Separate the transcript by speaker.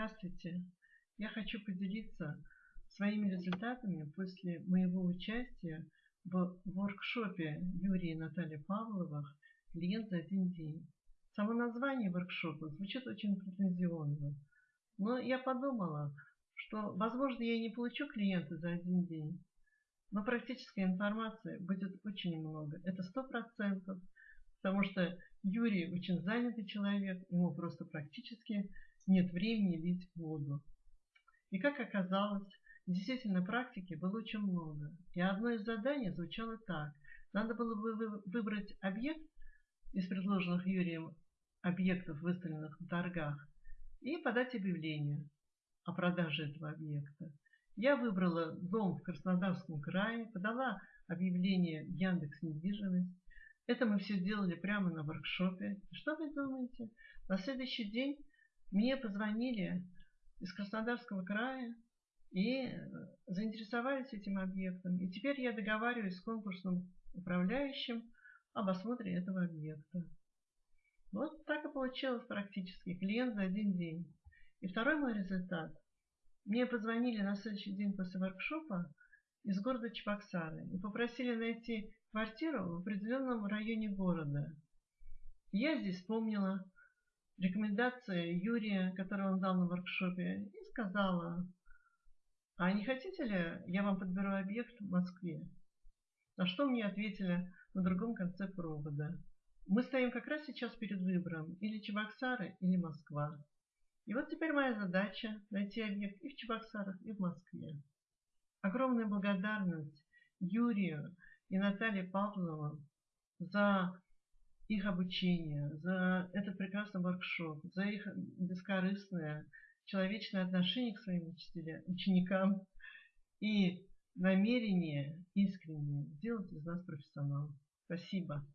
Speaker 1: Здравствуйте! Я хочу поделиться своими результатами после моего участия в воркшопе Юрия и Натальи Павловых «Клиент за один день». Само название воркшопа звучит очень претензионно, но я подумала, что, возможно, я не получу клиента за один день, но практической информации будет очень много. Это сто процентов, потому что Юрий очень занятый человек, ему просто практически нет времени лить воду. И как оказалось, действительно практики было очень много. И одно из заданий звучало так. Надо было бы выбрать объект из предложенных Юрием объектов, выставленных в торгах, и подать объявление о продаже этого объекта. Я выбрала дом в Краснодарском крае, подала объявление в Яндекс недвижимость. Это мы все делали прямо на воркшопе. Что вы думаете? На следующий день мне позвонили из Краснодарского края и э, заинтересовались этим объектом. И теперь я договариваюсь с конкурсным управляющим об осмотре этого объекта. Вот так и получилось практически. Клиент за один день. И второй мой результат. Мне позвонили на следующий день после воркшопа из города Чебоксары и попросили найти квартиру в определенном районе города. Я здесь вспомнила рекомендации Юрия, которую он дал на воркшопе, и сказала, а не хотите ли, я вам подберу объект в Москве? На что мне ответили на другом конце провода. Мы стоим как раз сейчас перед выбором, или Чебоксары, или Москва. И вот теперь моя задача найти объект и в Чебоксарах, и в Москве. Огромная благодарность Юрию и Наталье Павловым за их обучение, за этот прекрасный воркшоп, за их бескорыстное, человечное отношение к своим ученикам и намерение искреннее сделать из нас профессионалов. Спасибо.